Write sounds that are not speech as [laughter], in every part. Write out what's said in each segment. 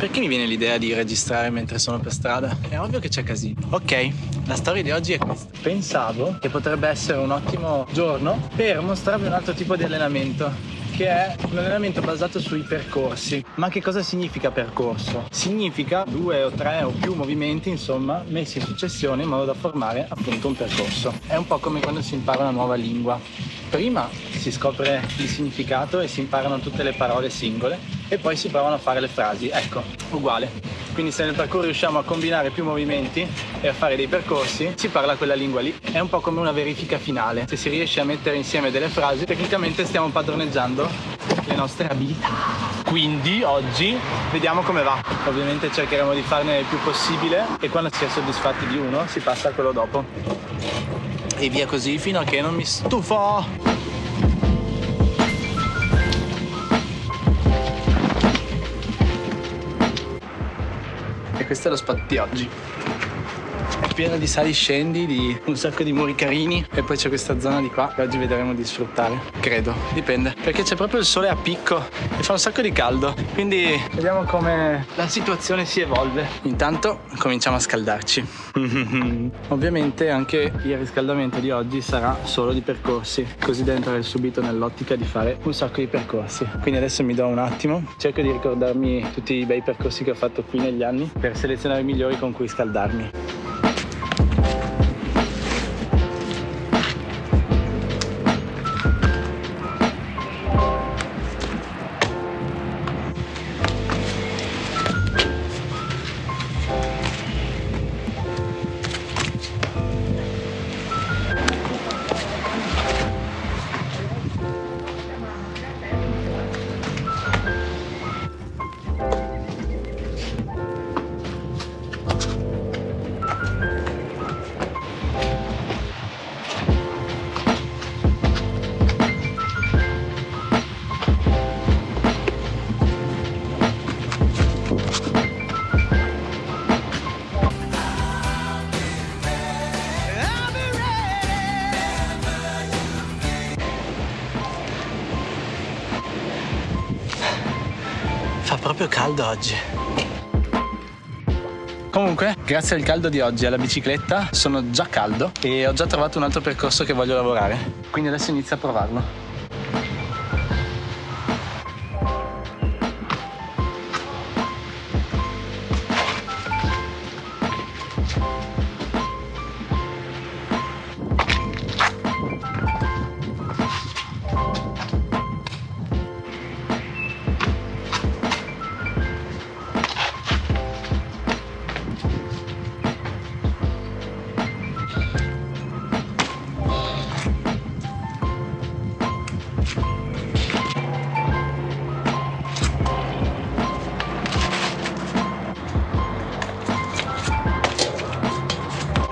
Perché mi viene l'idea di registrare mentre sono per strada? È ovvio che c'è casino. Ok, la storia di oggi è questa. Pensavo che potrebbe essere un ottimo giorno per mostrarvi un altro tipo di allenamento che è un allenamento basato sui percorsi. Ma che cosa significa percorso? Significa due o tre o più movimenti, insomma, messi in successione in modo da formare appunto un percorso. È un po' come quando si impara una nuova lingua. Prima si scopre il significato e si imparano tutte le parole singole e poi si provano a fare le frasi. Ecco, uguale. Quindi se nel percorso riusciamo a combinare più movimenti e a fare dei percorsi, si parla quella lingua lì. È un po' come una verifica finale. Se si riesce a mettere insieme delle frasi, tecnicamente stiamo padroneggiando le nostre abilità. Quindi oggi vediamo come va. Ovviamente cercheremo di farne il più possibile e quando si è soddisfatti di uno si passa a quello dopo. E via così fino a che non mi stufo. Questo è lo spot di oggi pieno di sali scendi, di un sacco di muri carini e poi c'è questa zona di qua che oggi vedremo di sfruttare. Credo, dipende, perché c'è proprio il sole a picco e fa un sacco di caldo. Quindi vediamo come la situazione si evolve. Intanto cominciamo a scaldarci. [laughs] Ovviamente anche il riscaldamento di oggi sarà solo di percorsi, così da entrare subito nell'ottica di fare un sacco di percorsi. Quindi adesso mi do un attimo, cerco di ricordarmi tutti i bei percorsi che ho fatto qui negli anni per selezionare i migliori con cui scaldarmi. Proprio caldo oggi. Comunque, grazie al caldo di oggi e alla bicicletta sono già caldo e ho già trovato un altro percorso che voglio lavorare. Quindi adesso inizio a provarlo.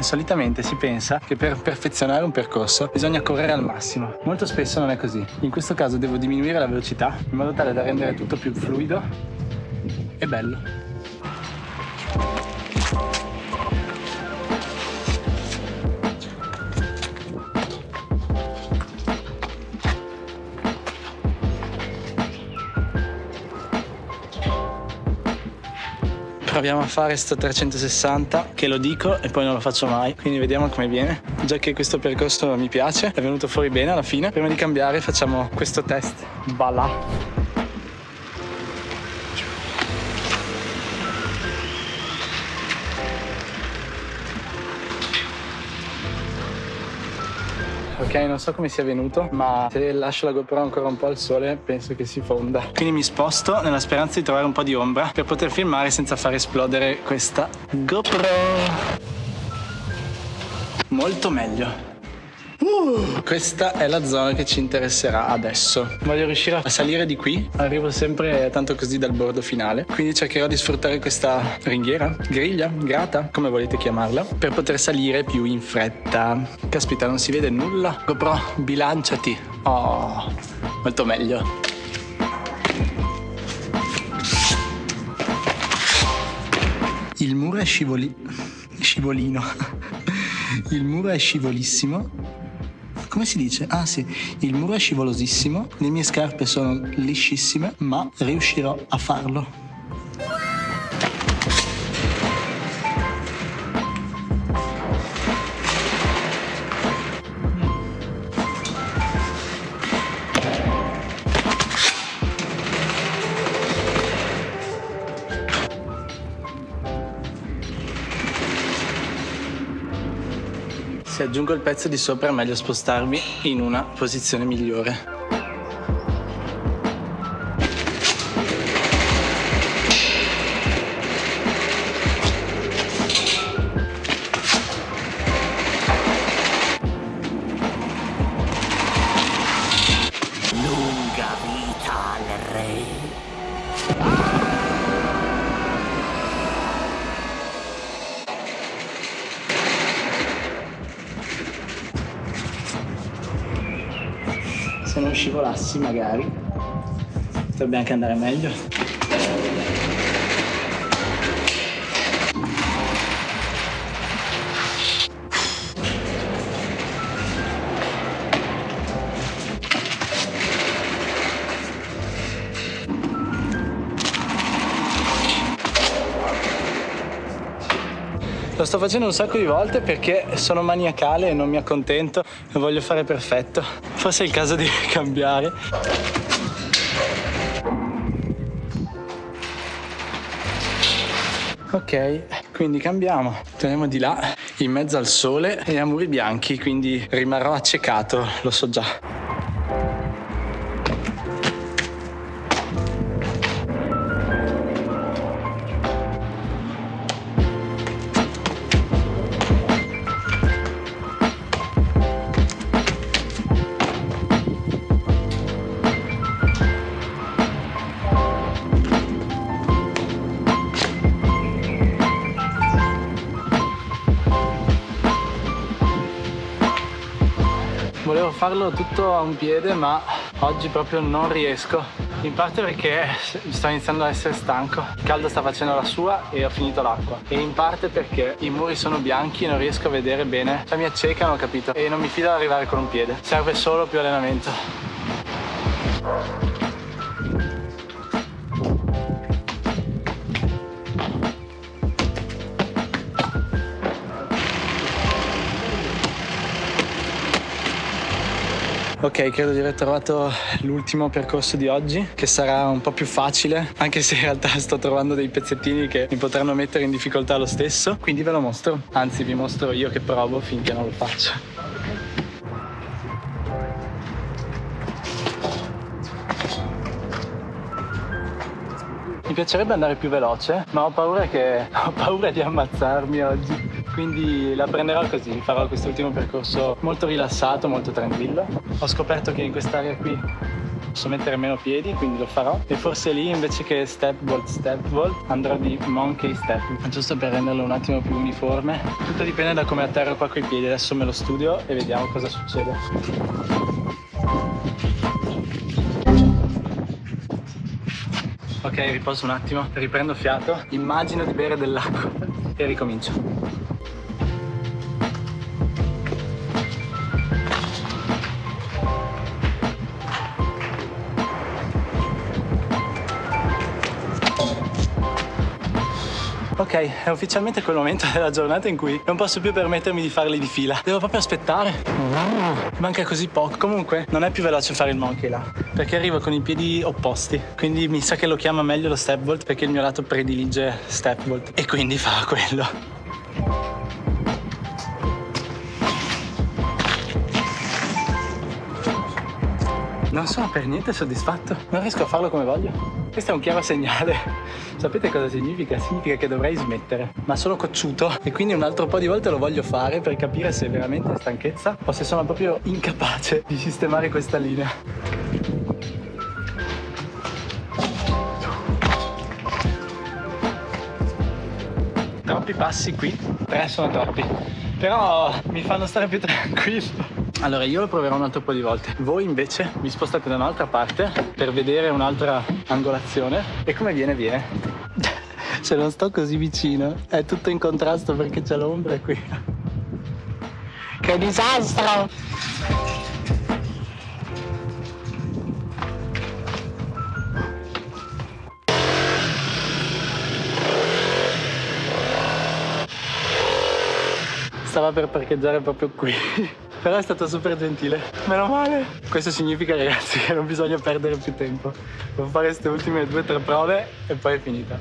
Solitamente si pensa che per perfezionare un percorso bisogna correre al massimo. Molto spesso non è così. In questo caso devo diminuire la velocità in modo tale da rendere tutto più fluido e bello. Proviamo a fare sto 360 che lo dico e poi non lo faccio mai. Quindi vediamo come viene. Già che questo percorso mi piace è venuto fuori bene alla fine. Prima di cambiare facciamo questo test. Voilà Ok, non so come sia venuto, ma se lascio la GoPro ancora un po' al sole, penso che si fonda. Quindi mi sposto nella speranza di trovare un po' di ombra per poter filmare senza far esplodere questa GoPro. Molto meglio. Questa è la zona che ci interesserà adesso. Voglio riuscire a salire di qui. Arrivo sempre tanto così dal bordo finale. Quindi cercherò di sfruttare questa ringhiera, griglia, grata, come volete chiamarla, per poter salire più in fretta. Caspita, non si vede nulla. GoPro, bilanciati. Oh, molto meglio. Il muro è scivoli... scivolino. Il muro è scivolissimo come si dice? Ah sì, il muro è scivolosissimo, le mie scarpe sono liscissime, ma riuscirò a farlo. Aggiungo il pezzo di sopra è meglio spostarmi in una posizione migliore. Scivolassi magari. Potrebbe anche andare meglio Lo sto facendo un sacco di volte perché sono maniacale e non mi accontento e voglio fare perfetto. Forse è il caso di [laughs] cambiare. Ok, quindi cambiamo. Teniamo di là, in mezzo al sole e a muri bianchi, quindi rimarrò accecato, lo so già. Volevo farlo tutto a un piede ma oggi proprio non riesco. In parte perché sto iniziando a essere stanco. Il caldo sta facendo la sua e ho finito l'acqua. E in parte perché i muri sono bianchi e non riesco a vedere bene. Cioè mi accecano capito. E non mi fido ad arrivare con un piede. Serve solo più allenamento Ok, credo di aver trovato l'ultimo percorso di oggi, che sarà un po' più facile, anche se in realtà sto trovando dei pezzettini che mi potranno mettere in difficoltà lo stesso, quindi ve lo mostro. Anzi, vi mostro io che provo finché non lo faccio. Mi piacerebbe andare più veloce, ma ho paura, che... [laughs] ho paura di ammazzarmi oggi quindi la prenderò così, farò quest'ultimo percorso molto rilassato, molto tranquillo. Ho scoperto che in quest'area qui posso mettere meno piedi, quindi lo farò. E forse lì invece che step vault, step vault, andrò di monkey step, giusto per renderlo un attimo più uniforme. Tutto dipende da come atterro qua coi piedi, adesso me lo studio e vediamo cosa succede. Ok, riposo un attimo, riprendo fiato, immagino di bere dell'acqua e ricomincio. Ok, è ufficialmente quel momento [laughs] della giornata in cui non posso più permettermi di farli di fila. Devo proprio aspettare. Manca così poco. Comunque, non è più veloce fare il monkey là, perché arrivo con i piedi opposti. Quindi mi sa che lo chiama meglio lo step vault, perché il mio lato predilige step vault. E quindi fa quello. Non sono per niente soddisfatto, non riesco a farlo come voglio. Questo è un chiaro segnale. Sapete cosa significa? Significa che dovrei smettere, ma sono cocciuto e quindi un altro po' di volte lo voglio fare per capire se è veramente stanchezza o se sono proprio incapace di sistemare questa linea. Troppi passi qui, tre sono troppi, però mi fanno stare più tranquillo. Allora io lo proverò un altro po' di volte. Voi invece vi spostate da un'altra parte per vedere un'altra angolazione e come viene viene. Se [laughs] non sto così vicino è tutto in contrasto perché c'è l'ombra qui. Che disastro! Stava per parcheggiare proprio qui però è stato super gentile. Meno male. Questo significa ragazzi che non bisogna perdere più tempo. Devo fare queste ultime due o tre prove e poi è finita.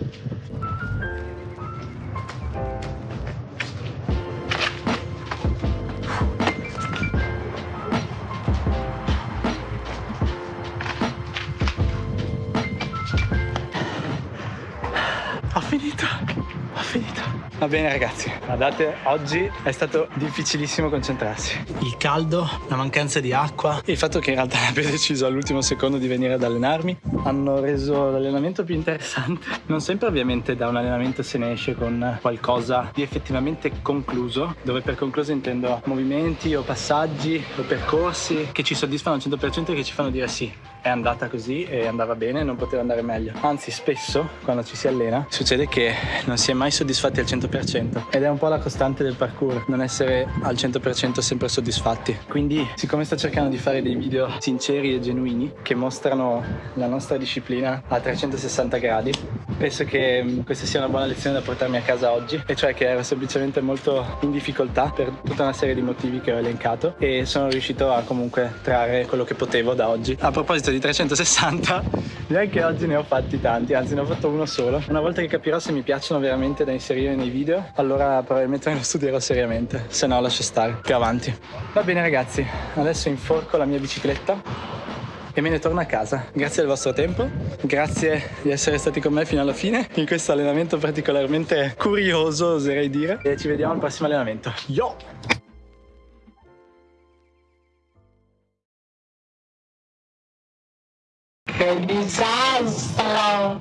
Ho finito. Va bene ragazzi, guardate, oggi è stato difficilissimo concentrarsi. Il caldo, la mancanza di acqua e il fatto che in realtà abbia deciso all'ultimo secondo di venire ad allenarmi hanno reso l'allenamento più interessante. Non sempre ovviamente da un allenamento se ne esce con qualcosa di effettivamente concluso, dove per concluso intendo movimenti o passaggi o percorsi che ci soddisfano al 100% e che ci fanno dire sì, è andata così e andava bene, non poteva andare meglio. Anzi, spesso quando ci si allena succede che non si è mai soddisfatti al 100% ed è un po' la costante del parkour, non essere al 100% sempre soddisfatti. Quindi, siccome sto cercando di fare dei video sinceri e genuini che mostrano la nostra disciplina a 360 gradi, penso che mm, questa sia una buona lezione da portarmi a casa oggi, e cioè che ero semplicemente molto in difficoltà per tutta una serie di motivi che ho elencato e sono riuscito a comunque trarre quello che potevo da oggi. A proposito di di 360 direi che oggi ne ho fatti tanti anzi ne ho fatto uno solo una volta che capirò se mi piacciono veramente da inserire nei video allora probabilmente me lo studierò seriamente se no lascio stare più avanti va bene ragazzi adesso inforco la mia bicicletta e me ne torno a casa. Grazie del vostro tempo, grazie di essere stati con me fino alla fine in questo allenamento particolarmente curioso, oserei dire. E ci vediamo al prossimo allenamento. Yo! Che disastro!